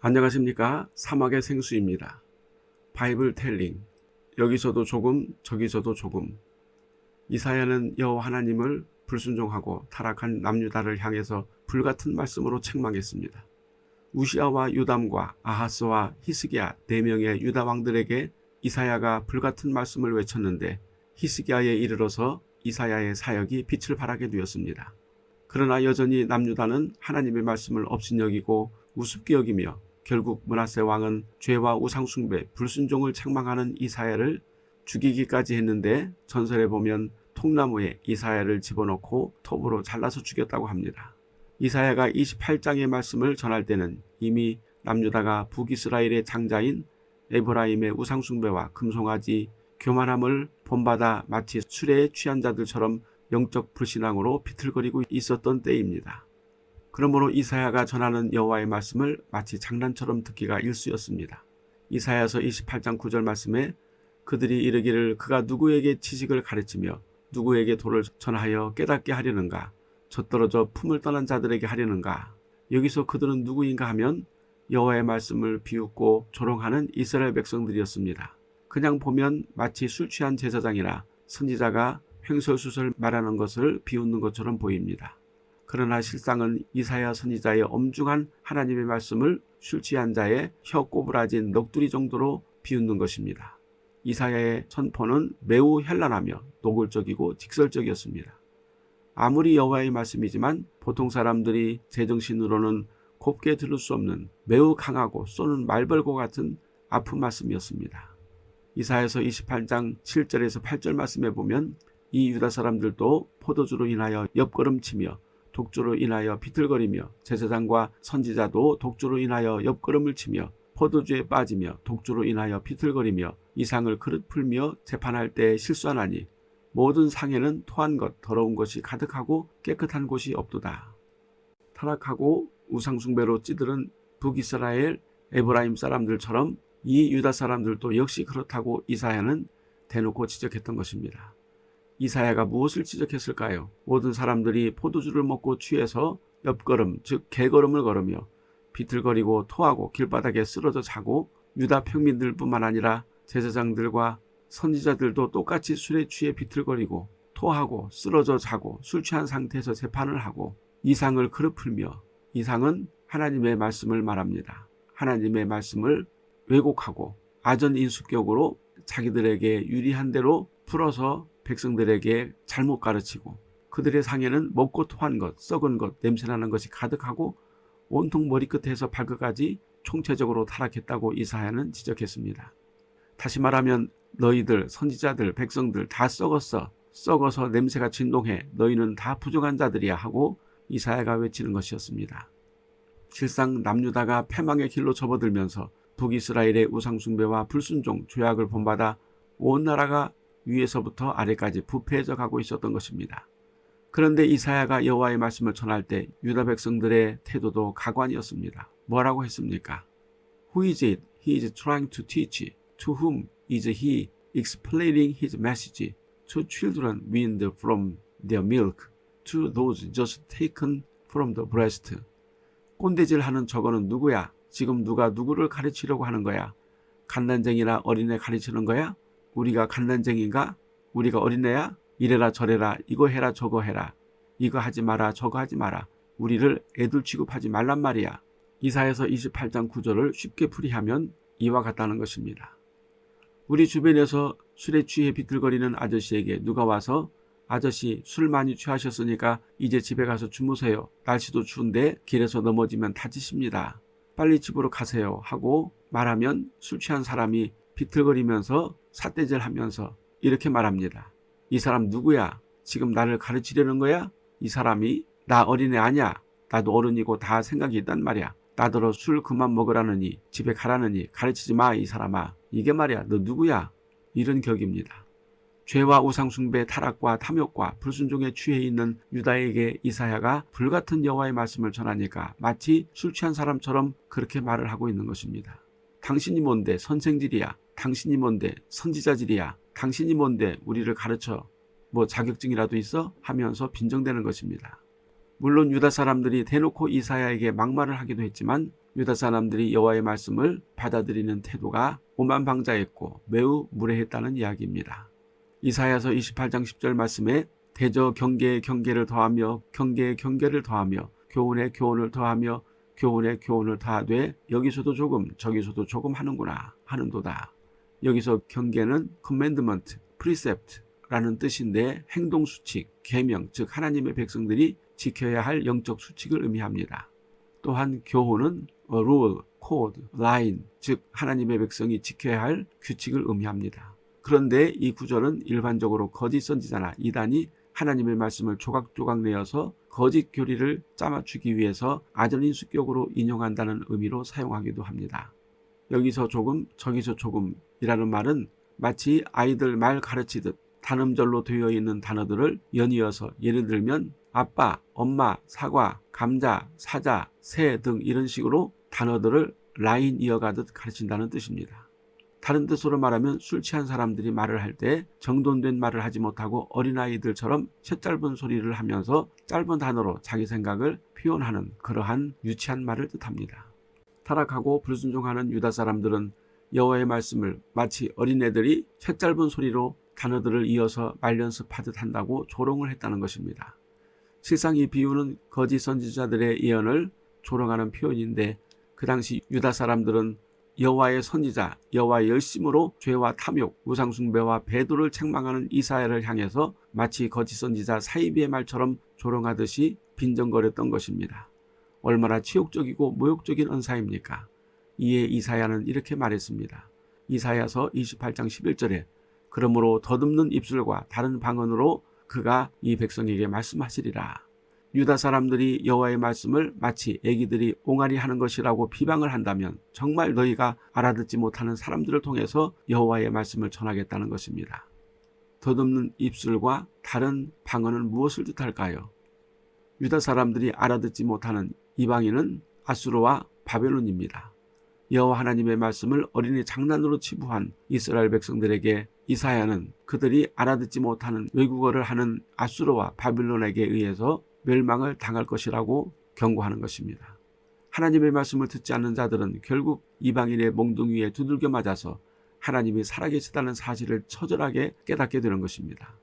안녕하십니까 사막의 생수입니다. 바이블 텔링 여기서도 조금 저기서도 조금 이사야는 여호와 하나님을 불순종하고 타락한 남유다를 향해서 불같은 말씀으로 책망했습니다. 우시아와 유담과 아하스와 히스기야 네 명의 유다 왕들에게 이사야가 불같은 말씀을 외쳤는데 히스기야에 이르러서 이사야의 사역이 빛을 발하게 되었습니다. 그러나 여전히 남유다는 하나님의 말씀을 업신여기고 우습게 여기며 결국 문하세 왕은 죄와 우상숭배, 불순종을 책망하는 이사야를 죽이기까지 했는데 전설에 보면 통나무에 이사야를 집어넣고 톱으로 잘라서 죽였다고 합니다. 이사야가 28장의 말씀을 전할 때는 이미 남유다가 북이스라엘의 장자인 에브라임의 우상숭배와 금송아지 교만함을 본받아 마치 술에 취한 자들처럼 영적 불신앙으로 비틀거리고 있었던 때입니다. 그러므로 이사야가 전하는 여호와의 말씀을 마치 장난처럼 듣기가 일쑤였습니다. 이사야서 28장 9절 말씀에 그들이 이르기를 그가 누구에게 지식을 가르치며 누구에게 도를 전하여 깨닫게 하려는가 젖떨어져 품을 떠난 자들에게 하려는가 여기서 그들은 누구인가 하면 여호와의 말씀을 비웃고 조롱하는 이스라엘 백성들이었습니다. 그냥 보면 마치 술 취한 제사장이나 선지자가 횡설수설 말하는 것을 비웃는 것처럼 보입니다. 그러나 실상은 이사야 선지자의 엄중한 하나님의 말씀을 술 취한 자의 혀 꼬부라진 넋두리 정도로 비웃는 것입니다. 이사야의 선포는 매우 현란하며 노골적이고 직설적이었습니다. 아무리 여호와의 말씀이지만 보통 사람들이 제정신으로는 곱게 들을 수 없는 매우 강하고 쏘는 말벌과 같은 아픈 말씀이었습니다. 이사야서 28장 7절에서 8절 말씀에 보면 이 유다 사람들도 포도주로 인하여 옆걸음치며 독주로 인하여 비틀거리며 제사장과 선지자도 독주로 인하여 옆걸음을 치며 포도주에 빠지며 독주로 인하여 비틀거리며 이상을 그릇 풀며 재판할 때 실수하나니 모든 상에는 토한 것 더러운 것이 가득하고 깨끗한 곳이 없도다. 타락하고 우상숭배로 찌들은 북이스라엘 에브라임 사람들처럼 이 유다 사람들도 역시 그렇다고 이사야는 대놓고 지적했던 것입니다. 이사야가 무엇을 지적했을까요? 모든 사람들이 포도주를 먹고 취해서 옆걸음 즉 개걸음을 걸으며 비틀거리고 토하고 길바닥에 쓰러져 자고 유다 평민들 뿐만 아니라 제사장들과 선지자들도 똑같이 술에 취해 비틀거리고 토하고 쓰러져 자고 술 취한 상태에서 재판을 하고 이상을 그릇 풀며 이상은 하나님의 말씀을 말합니다. 하나님의 말씀을 왜곡하고 아전인수격으로 자기들에게 유리한 대로 풀어서 백성들에게 잘못 가르치고 그들의 상에는 먹고 토한 것, 썩은 것, 냄새나는 것이 가득하고 온통 머리끝에서 발끝까지 총체적으로 타락했다고 이사야는 지적했습니다. 다시 말하면 너희들 선지자들 백성들 다 썩었어 썩어서 냄새가 진동해 너희는 다 부정한 자들이야 하고 이사야가 외치는 것이었습니다. 실상 남유다가 패망의 길로 접어들면서 북이스라엘의 우상숭배와 불순종, 죄악을 본받아 온 나라가 위에서부터 아래까지 부패해져 가고 있었던 것입니다. 그런데 이사야가 여호와의 말씀을 전할 때 유다 백성들의 태도도 가관이었습니다. 뭐라고 했습니까? Who is it he is trying to teach? To whom is he explaining his message? To children weaned from their milk, to those just taken from the breast. 꼰대질하는 저거는 누구야? 지금 누가 누구를 가르치려고 하는 거야? 갓난쟁이나 어린애 가르치는 거야? 우리가 갓난쟁인가? 우리가 어린애야? 이래라 저래라 이거 해라 저거 해라 이거 하지 마라 저거 하지 마라 우리를 애들 취급하지 말란 말이야. 이사에서 28장 9절을 쉽게 풀이하면 이와 같다는 것입니다. 우리 주변에서 술에 취해 비틀거리는 아저씨에게 누가 와서 아저씨 술 많이 취하셨으니까 이제 집에 가서 주무세요. 날씨도 추운데 길에서 넘어지면 다치십니다. 빨리 집으로 가세요 하고 말하면 술 취한 사람이 비틀거리면서 삿대질 하면서 이렇게 말합니다. 이 사람 누구야? 지금 나를 가르치려는 거야? 이 사람이 나 어린애 아니야. 나도 어른이고 다 생각이 있단 말이야. 나더러 술 그만 먹으라느니 집에 가라느니 가르치지 마 이 사람아. 이게 말이야 너 누구야? 이런 격입니다. 죄와 우상숭배 타락과 탐욕과 불순종에 취해 있는 유다에게 이사야가 불같은 여호와의 말씀을 전하니까 마치 술 취한 사람처럼 그렇게 말을 하고 있는 것입니다. 당신이 뭔데 선생질이야. 당신이 뭔데 선지자질이야. 당신이 뭔데 우리를 가르쳐. 뭐 자격증이라도 있어? 하면서 빈정대는 것입니다. 물론 유다 사람들이 대놓고 이사야에게 막말을 하기도 했지만 유다 사람들이 여호와의 말씀을 받아들이는 태도가 오만방자했고 매우 무례했다는 이야기입니다. 이사야서 28장 10절 말씀에 대저 경계에 경계를 더하며 경계에 경계를 더하며 교훈에 교훈을 더하며 교훈에 교훈을 더하되 여기서도 조금 저기서도 조금 하는구나 하는도다. 여기서 경계는 commandment, precept라는 뜻인데 행동 수칙, 계명 즉 하나님의 백성들이 지켜야 할 영적 수칙을 의미합니다. 또한 교훈은 rule, code, line 즉 하나님의 백성이 지켜야 할 규칙을 의미합니다. 그런데 이 구절은 일반적으로 거짓 선지자나 이단이 하나님의 말씀을 조각조각 내어서 거짓 교리를 짜맞추기 위해서 아전인 수격으로 인용한다는 의미로 사용하기도 합니다. 여기서 조금 저기서 조금 이라는 말은 마치 아이들 말 가르치듯 단음절로 되어 있는 단어들을 연이어서 예를 들면 아빠, 엄마, 사과, 감자, 사자, 새 등 이런 식으로 단어들을 라인 이어가듯 가르친다는 뜻입니다. 다른 뜻으로 말하면 술 취한 사람들이 말을 할 때 정돈된 말을 하지 못하고 어린아이들처럼 셋짧은 소리를 하면서 짧은 단어로 자기 생각을 표현하는 그러한 유치한 말을 뜻합니다. 타락하고 불순종하는 유다 사람들은 여호와의 말씀을 마치 어린애들이 셋짧은 소리로 단어들을 이어서 말연습하듯 한다고 조롱을 했다는 것입니다. 실상 이 비유는 거짓 선지자들의 예언을 조롱하는 표현인데 그 당시 유다 사람들은 여호와의 선지자, 여호와의 열심으로 죄와 탐욕, 우상숭배와 배도를 책망하는 이사야를 향해서 마치 거짓 선지자 사이비의 말처럼 조롱하듯이 빈정거렸던 것입니다. 얼마나 치욕적이고 모욕적인 언사입니까? 이에 이사야는 이렇게 말했습니다. 이사야서 28장 11절에 그러므로 더듬는 입술과 다른 방언으로 그가 이 백성에게 말씀하시리라. 유다 사람들이 여호와의 말씀을 마치 애기들이 옹알이 하는 것이라고 비방을 한다면 정말 너희가 알아듣지 못하는 사람들을 통해서 여호와의 말씀을 전하겠다는 것입니다. 더듬는 입술과 다른 방언은 무엇을 뜻할까요? 유다 사람들이 알아듣지 못하는 이방인은 아수르와 바벨론입니다. 여호와 하나님의 말씀을 어린이 장난으로 치부한 이스라엘 백성들에게 이사야는 그들이 알아듣지 못하는 외국어를 하는 아수르와 바빌론에게 의해서 멸망을 당할 것이라고 경고하는 것입니다. 하나님의 말씀을 듣지 않는 자들은 결국 이방인의 몽둥이에 두들겨 맞아서 하나님이 살아계시다는 사실을 처절하게 깨닫게 되는 것입니다.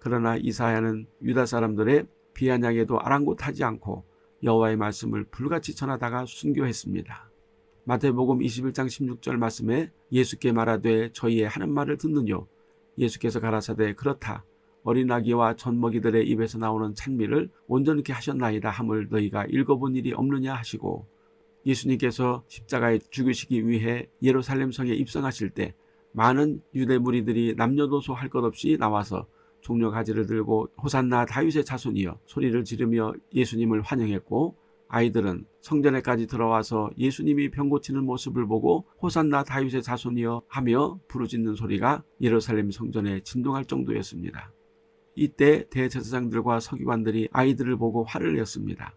그러나 이사야는 유다 사람들의 비아냥에도 아랑곳하지 않고 여호와의 말씀을 불같이 전하다가 순교했습니다. 마태복음 21장 16절 말씀에 예수께 말하되 저희의 하는 말을 듣느뇨? 예수께서 가라사대 그렇다. 어린아기와 젖먹이들의 입에서 나오는 찬미를 온전케 하셨나이다 함을 너희가 읽어본 일이 없느냐 하시고 예수님께서 십자가에 죽으시기 위해 예루살렘 성에 입성하실 때 많은 유대 무리들이 남녀노소 할 것 없이 나와서 종려 가지를 들고 호산나 다윗의 자손이여 소리를 지르며 예수님을 환영했고 아이들은 성전에까지 들어와서 예수님이 병 고치는 모습을 보고 호산나 다윗의 자손이여 하며 부르짖는 소리가 예루살렘 성전에 진동할 정도였습니다. 이때 대제사장들과 서기관들이 아이들을 보고 화를 냈습니다.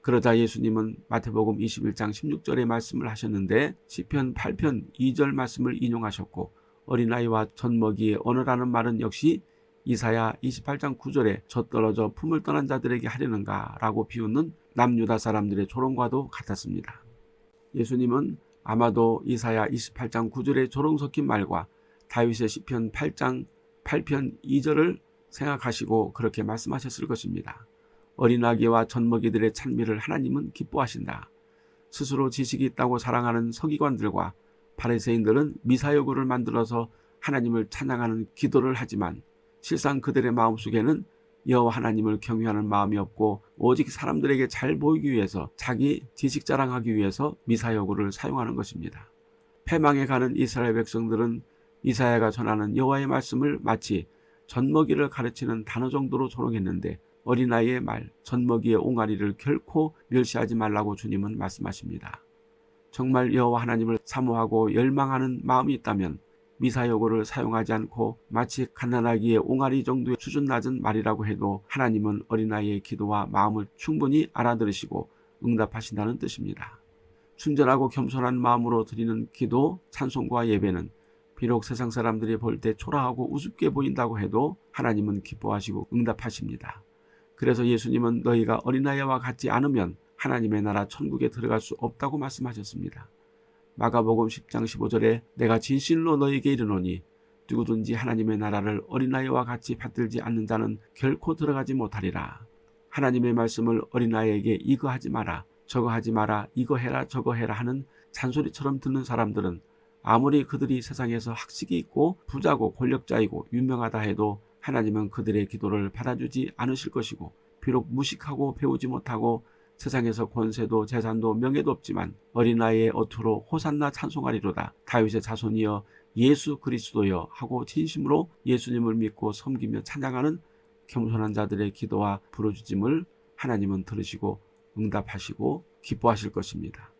그러자 예수님은 마태복음 21장 16절의 말씀을 하셨는데 시편 8편 2절 말씀을 인용하셨고 어린아이와 젖먹이의 언어라는 말은 역시 이사야 28장 9절에 젖떨어져 품을 떠난 자들에게 하려는가 라고 비웃는 남유다 사람들의 조롱과도 같았습니다. 예수님은 아마도 이사야 28장 9절의 조롱 섞인 말과 다윗의 시편 8장 8편 2절을 생각하시고 그렇게 말씀하셨을 것입니다. 어린아기와 젖먹이들의 찬미를 하나님은 기뻐하신다. 스스로 지식이 있다고 사랑하는 서기관들과 바리새인들은 미사여구를 만들어서 하나님을 찬양하는 기도를 하지만 실상 그들의 마음속에는 여호와 하나님을 경외하는 마음이 없고 오직 사람들에게 잘 보이기 위해서 자기 지식 자랑하기 위해서 미사여구를 사용하는 것입니다. 패망에 가는 이스라엘 백성들은 이사야가 전하는 여호와의 말씀을 마치 젖먹이를 가르치는 단어 정도로 조롱했는데 어린아이의 말, 젖먹이의 옹알이를 결코 멸시하지 말라고 주님은 말씀하십니다. 정말 여호와 하나님을 사모하고 열망하는 마음이 있다면 미사여고를 사용하지 않고 마치 갓난아기의 옹알이 정도의 수준 낮은 말이라고 해도 하나님은 어린아이의 기도와 마음을 충분히 알아들으시고 응답하신다는 뜻입니다. 순전하고 겸손한 마음으로 드리는 기도, 찬송과 예배는 비록 세상 사람들이 볼 때 초라하고 우습게 보인다고 해도 하나님은 기뻐하시고 응답하십니다. 그래서 예수님은 너희가 어린아이와 같지 않으면 하나님의 나라 천국에 들어갈 수 없다고 말씀하셨습니다. 마가복음 10장 15절에 내가 진실로 너에게 이르노니 누구든지 하나님의 나라를 어린아이와 같이 받들지 않는 자는 결코 들어가지 못하리라. 하나님의 말씀을 어린아이에게 이거 하지 마라 저거 하지 마라 이거 해라 저거 해라 하는 잔소리처럼 듣는 사람들은 아무리 그들이 세상에서 학식이 있고 부자고 권력자이고 유명하다 해도 하나님은 그들의 기도를 받아주지 않으실 것이고 비록 무식하고 배우지 못하고 세상에서 권세도 재산도 명예도 없지만 어린아이의 어투로 호산나 찬송하리로다 다윗의 자손이여 예수 그리스도여 하고 진심으로 예수님을 믿고 섬기며 찬양하는 겸손한 자들의 기도와 부르짖음을 하나님은 들으시고 응답하시고 기뻐하실 것입니다.